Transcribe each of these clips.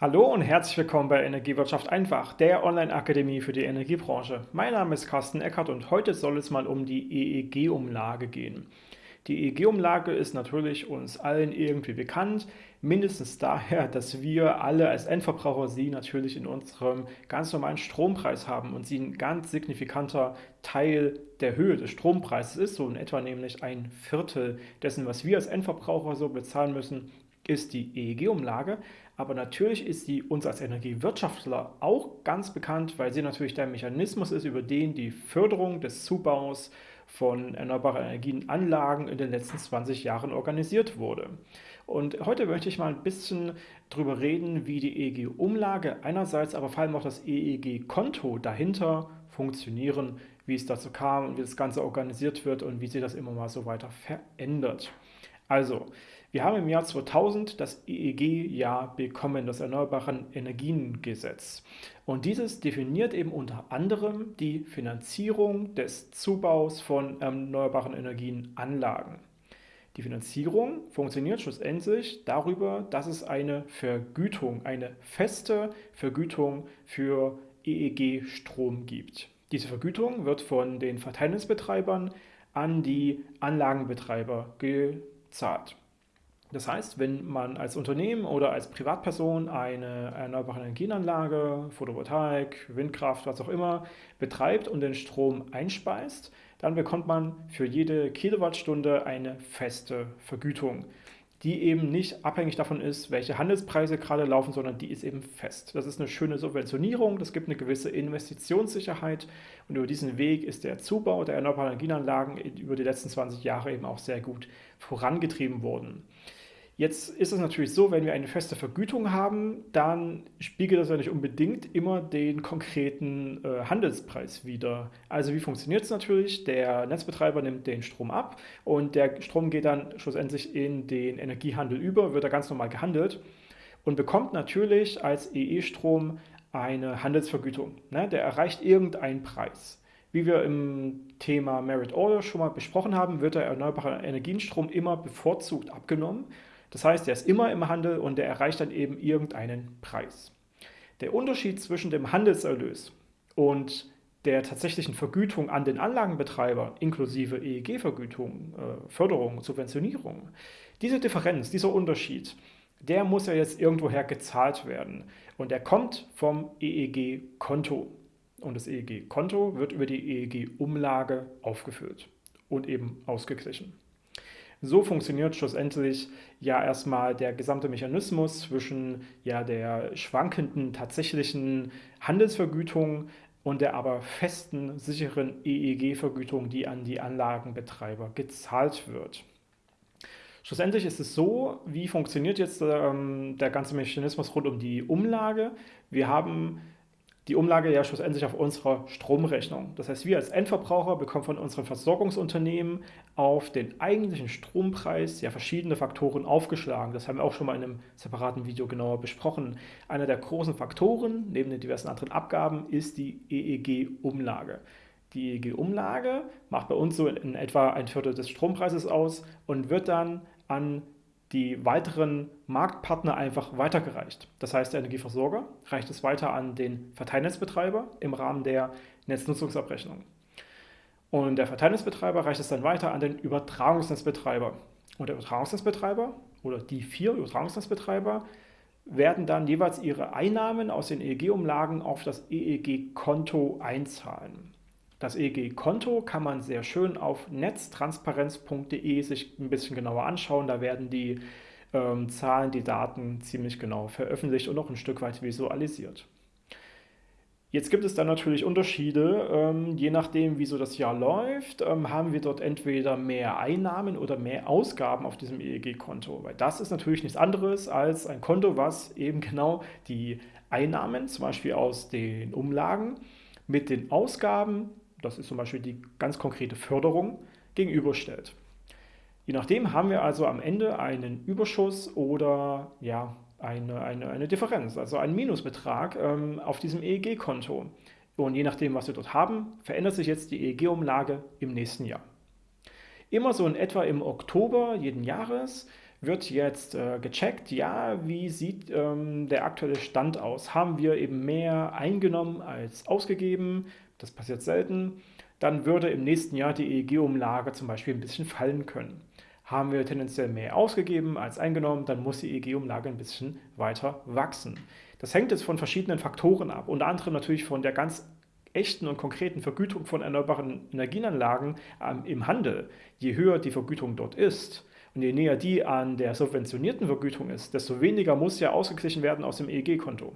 Hallo und herzlich willkommen bei Energiewirtschaft einfach, der Online-Akademie für die Energiebranche. Mein Name ist Carsten Eckert und heute soll es mal um die EEG-Umlage gehen. Die EEG-Umlage ist natürlich uns allen irgendwie bekannt, mindestens daher, dass wir alle als Endverbraucher sie natürlich in unserem ganz normalen Strompreis haben und sie ein ganz signifikanter Teil der Höhe des Strompreises ist, so in etwa nämlich ein Viertel dessen, was wir als Endverbraucher so bezahlen müssen, ist die EEG-Umlage, aber natürlich ist sie uns als Energiewirtschaftler auch ganz bekannt, weil sie natürlich der Mechanismus ist, über den die Förderung des Zubaus von erneuerbaren Energienanlagen in den letzten 20 Jahren organisiert wurde. Und heute möchte ich mal ein bisschen darüber reden, wie die EEG-Umlage einerseits, aber vor allem auch das EEG-Konto dahinter funktionieren, wie es dazu kam und wie das Ganze organisiert wird und wie sich das immer mal so weiter verändert. Also, wir haben im Jahr 2000 das EEG-Jahr bekommen, das Erneuerbaren Energiengesetz. Und dieses definiert eben unter anderem die Finanzierung des Zubaus von erneuerbaren Energienanlagen. Die Finanzierung funktioniert schlussendlich darüber, dass es eine Vergütung, eine feste Vergütung für EEG-Strom gibt. Diese Vergütung wird von den Verteilnetzbetreibern an die Anlagenbetreiber gezahlt. Das heißt, wenn man als Unternehmen oder als Privatperson eine erneuerbare Energienanlage, Photovoltaik, Windkraft, was auch immer, betreibt und den Strom einspeist, dann bekommt man für jede Kilowattstunde eine feste Vergütung, die eben nicht abhängig davon ist, welche Handelspreise gerade laufen, sondern die ist eben fest. Das ist eine schöne Subventionierung, das gibt eine gewisse Investitionssicherheit und über diesen Weg ist der Zubau der erneuerbaren Energienanlagen über die letzten 20 Jahre eben auch sehr gut vorangetrieben worden. Jetzt ist es natürlich so, wenn wir eine feste Vergütung haben, dann spiegelt das ja nicht unbedingt immer den konkreten äh, Handelspreis wider. Also wie funktioniert es natürlich? Der Netzbetreiber nimmt den Strom ab und der Strom geht dann schlussendlich in den Energiehandel über, wird da ganz normal gehandelt und bekommt natürlich als EE-Strom eine Handelsvergütung. Ne? Der erreicht irgendeinen Preis. Wie wir im Thema Merit Order schon mal besprochen haben, wird der erneuerbare Energienstrom immer bevorzugt abgenommen das heißt, er ist immer im Handel und er erreicht dann eben irgendeinen Preis. Der Unterschied zwischen dem Handelserlös und der tatsächlichen Vergütung an den Anlagenbetreiber inklusive EEG-Vergütung, äh, Förderung, Subventionierung, diese Differenz, dieser Unterschied, der muss ja jetzt irgendwoher gezahlt werden. Und der kommt vom EEG-Konto. Und das EEG-Konto wird über die EEG-Umlage aufgefüllt und eben ausgeglichen. So funktioniert schlussendlich ja erstmal der gesamte Mechanismus zwischen ja der schwankenden tatsächlichen Handelsvergütung und der aber festen, sicheren EEG-Vergütung, die an die Anlagenbetreiber gezahlt wird. Schlussendlich ist es so, wie funktioniert jetzt ähm, der ganze Mechanismus rund um die Umlage? Wir haben die Umlage ja schlussendlich auf unserer Stromrechnung. Das heißt, wir als Endverbraucher bekommen von unseren Versorgungsunternehmen auf den eigentlichen Strompreis ja verschiedene Faktoren aufgeschlagen. Das haben wir auch schon mal in einem separaten Video genauer besprochen. Einer der großen Faktoren, neben den diversen anderen Abgaben, ist die EEG-Umlage. Die EEG-Umlage macht bei uns so in etwa ein Viertel des Strompreises aus und wird dann an die weiteren Marktpartner einfach weitergereicht. Das heißt, der Energieversorger reicht es weiter an den Verteilnetzbetreiber im Rahmen der Netznutzungsabrechnung. Und der Verteilnetzbetreiber reicht es dann weiter an den Übertragungsnetzbetreiber. Und der Übertragungsnetzbetreiber oder die vier Übertragungsnetzbetreiber werden dann jeweils ihre Einnahmen aus den EEG-Umlagen auf das EEG-Konto einzahlen. Das EEG-Konto kann man sehr schön auf netztransparenz.de sich ein bisschen genauer anschauen. Da werden die ähm, Zahlen, die Daten ziemlich genau veröffentlicht und auch ein Stück weit visualisiert. Jetzt gibt es dann natürlich Unterschiede, ähm, je nachdem, wie so das Jahr läuft, ähm, haben wir dort entweder mehr Einnahmen oder mehr Ausgaben auf diesem EEG-Konto, weil das ist natürlich nichts anderes als ein Konto, was eben genau die Einnahmen, zum Beispiel aus den Umlagen, mit den Ausgaben das ist zum Beispiel die ganz konkrete Förderung, gegenüberstellt. Je nachdem haben wir also am Ende einen Überschuss oder ja, eine, eine, eine Differenz, also einen Minusbetrag ähm, auf diesem EEG-Konto. Und je nachdem, was wir dort haben, verändert sich jetzt die EEG-Umlage im nächsten Jahr. Immer so in etwa im Oktober jeden Jahres wird jetzt äh, gecheckt, ja, wie sieht ähm, der aktuelle Stand aus? Haben wir eben mehr eingenommen als ausgegeben? Das passiert selten. Dann würde im nächsten Jahr die EEG-Umlage zum Beispiel ein bisschen fallen können. Haben wir tendenziell mehr ausgegeben als eingenommen, dann muss die EEG-Umlage ein bisschen weiter wachsen. Das hängt jetzt von verschiedenen Faktoren ab, unter anderem natürlich von der ganz echten und konkreten Vergütung von erneuerbaren Energienanlagen ähm, im Handel. Je höher die Vergütung dort ist, und je näher die an der subventionierten Vergütung ist, desto weniger muss ja ausgeglichen werden aus dem EEG-Konto.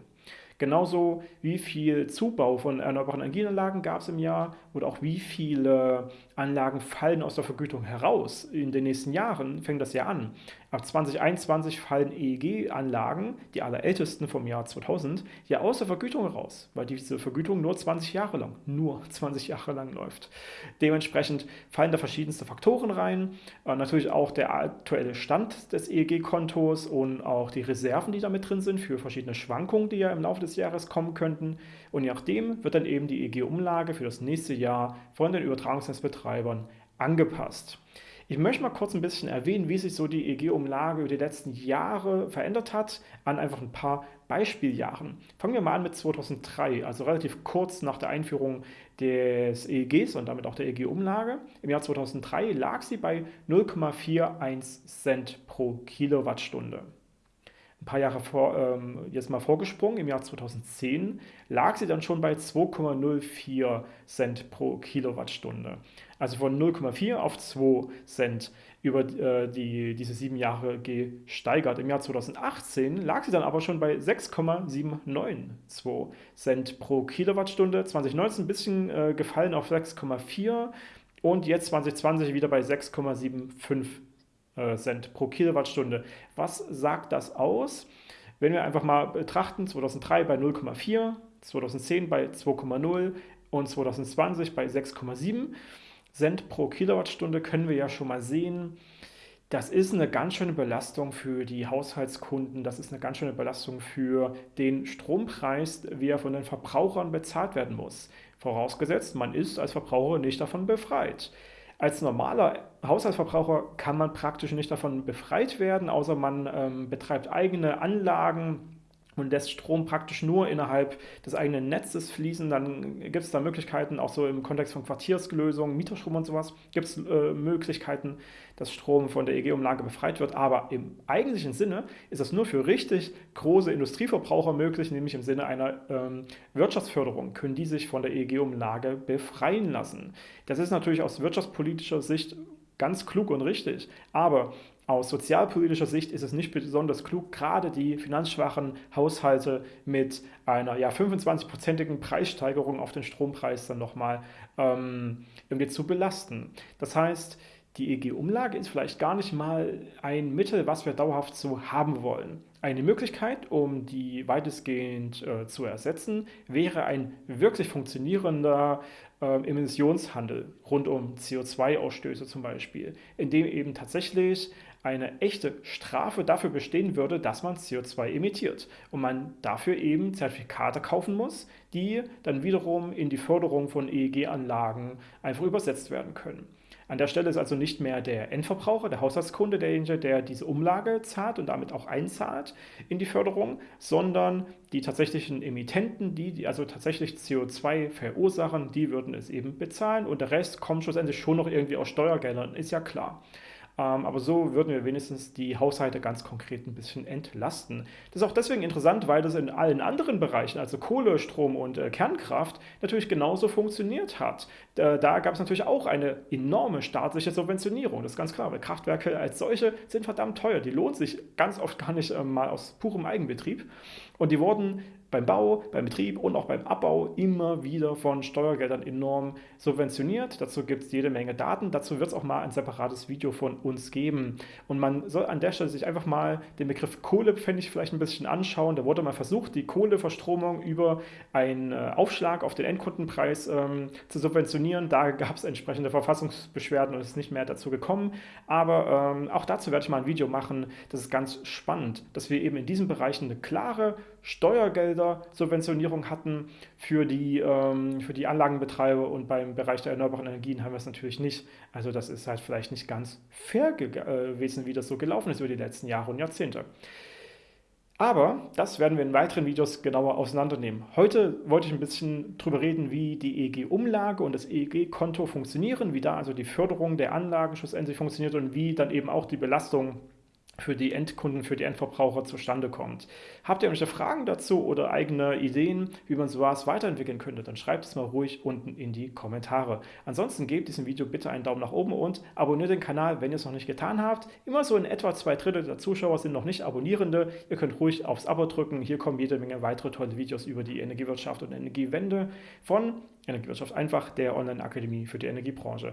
Genauso wie viel Zubau von erneuerbaren Energienanlagen gab es im Jahr oder auch wie viele Anlagen fallen aus der Vergütung heraus. In den nächsten Jahren fängt das ja an. Ab 2021 fallen EEG-Anlagen, die allerältesten vom Jahr 2000, ja aus der Vergütung heraus, weil diese Vergütung nur 20 Jahre lang, nur 20 Jahre lang läuft. Dementsprechend fallen da verschiedenste Faktoren rein, äh, natürlich auch der aktuelle Stand des EEG-Kontos und auch die Reserven, die da mit drin sind für verschiedene Schwankungen, die ja im Laufe des Jahres kommen könnten. Und je nachdem wird dann eben die EEG-Umlage für das nächste Jahr von den Übertragungsnetzbetreibern angepasst. Ich möchte mal kurz ein bisschen erwähnen, wie sich so die EEG-Umlage über die letzten Jahre verändert hat, an einfach ein paar Beispieljahren. Fangen wir mal an mit 2003, also relativ kurz nach der Einführung des EEGs und damit auch der EEG-Umlage. Im Jahr 2003 lag sie bei 0,41 Cent pro Kilowattstunde paar Jahre vor, ähm, jetzt mal vorgesprungen, im Jahr 2010 lag sie dann schon bei 2,04 Cent pro Kilowattstunde. Also von 0,4 auf 2 Cent über äh, die, diese sieben Jahre gesteigert. Im Jahr 2018 lag sie dann aber schon bei 6,792 Cent pro Kilowattstunde. 2019 ein bisschen äh, gefallen auf 6,4 und jetzt 2020 wieder bei 6,75 äh, Cent pro Kilowattstunde. Was sagt das aus? Wenn wir einfach mal betrachten, 2003 bei 0,4, 2010 bei 2,0 und 2020 bei 6,7 Cent pro Kilowattstunde, können wir ja schon mal sehen, das ist eine ganz schöne Belastung für die Haushaltskunden, das ist eine ganz schöne Belastung für den Strompreis, wie er von den Verbrauchern bezahlt werden muss. Vorausgesetzt, man ist als Verbraucher nicht davon befreit. Als normaler Haushaltsverbraucher kann man praktisch nicht davon befreit werden, außer man ähm, betreibt eigene Anlagen, und lässt Strom praktisch nur innerhalb des eigenen Netzes fließen, dann gibt es da Möglichkeiten, auch so im Kontext von Quartierslösungen, Mieterstrom und sowas, gibt es äh, Möglichkeiten, dass Strom von der EG-Umlage befreit wird. Aber im eigentlichen Sinne ist das nur für richtig große Industrieverbraucher möglich, nämlich im Sinne einer ähm, Wirtschaftsförderung, können die sich von der EG-Umlage befreien lassen. Das ist natürlich aus wirtschaftspolitischer Sicht ganz klug und richtig. Aber aus sozialpolitischer Sicht ist es nicht besonders klug, gerade die finanzschwachen Haushalte mit einer ja, 25-prozentigen Preissteigerung auf den Strompreis dann nochmal ähm, irgendwie zu belasten. Das heißt, die EG-Umlage ist vielleicht gar nicht mal ein Mittel, was wir dauerhaft so haben wollen. Eine Möglichkeit, um die weitestgehend äh, zu ersetzen, wäre ein wirklich funktionierender äh, Emissionshandel rund um CO2-Ausstöße zum Beispiel, in dem eben tatsächlich eine echte Strafe dafür bestehen würde, dass man CO2 emittiert und man dafür eben Zertifikate kaufen muss, die dann wiederum in die Förderung von EEG-Anlagen einfach übersetzt werden können. An der Stelle ist also nicht mehr der Endverbraucher, der Haushaltskunde derjenige, der diese Umlage zahlt und damit auch einzahlt in die Förderung, sondern die tatsächlichen Emittenten, die, die also tatsächlich CO2 verursachen, die würden es eben bezahlen und der Rest kommt schlussendlich schon noch irgendwie aus Steuergeldern, ist ja klar. Ähm, aber so würden wir wenigstens die Haushalte ganz konkret ein bisschen entlasten. Das ist auch deswegen interessant, weil das in allen anderen Bereichen, also Kohle, Strom und äh, Kernkraft, natürlich genauso funktioniert hat. Da, da gab es natürlich auch eine enorme staatliche Subventionierung, das ist ganz klar, weil Kraftwerke als solche sind verdammt teuer. Die lohnt sich ganz oft gar nicht äh, mal aus purem Eigenbetrieb. Und die wurden beim Bau, beim Betrieb und auch beim Abbau immer wieder von Steuergeldern enorm subventioniert. Dazu gibt es jede Menge Daten. Dazu wird es auch mal ein separates Video von uns geben. Und man soll an der Stelle sich einfach mal den Begriff Kohle, fände ich, vielleicht ein bisschen anschauen. Da wurde mal versucht, die Kohleverstromung über einen äh, Aufschlag auf den Endkundenpreis ähm, zu subventionieren. Da gab es entsprechende Verfassungsbeschwerden und es ist nicht mehr dazu gekommen. Aber ähm, auch dazu werde ich mal ein Video machen. Das ist ganz spannend, dass wir eben in diesen Bereichen eine klare Steuergelder Subventionierung hatten für die, ähm, für die Anlagenbetreiber und beim Bereich der erneuerbaren Energien haben wir es natürlich nicht. Also das ist halt vielleicht nicht ganz fair äh, gewesen, wie das so gelaufen ist über die letzten Jahre und Jahrzehnte. Aber das werden wir in weiteren Videos genauer auseinandernehmen. Heute wollte ich ein bisschen darüber reden, wie die EEG-Umlage und das EEG-Konto funktionieren, wie da also die Förderung der Anlagen schlussendlich funktioniert und wie dann eben auch die Belastung für die Endkunden, für die Endverbraucher zustande kommt. Habt ihr irgendwelche Fragen dazu oder eigene Ideen, wie man sowas weiterentwickeln könnte, dann schreibt es mal ruhig unten in die Kommentare. Ansonsten gebt diesem Video bitte einen Daumen nach oben und abonniert den Kanal, wenn ihr es noch nicht getan habt. Immer so in etwa zwei Drittel der Zuschauer sind noch nicht Abonnierende. Ihr könnt ruhig aufs Abo drücken. Hier kommen jede Menge weitere tolle Videos über die Energiewirtschaft und Energiewende von Energiewirtschaft einfach, der Online-Akademie für die Energiebranche.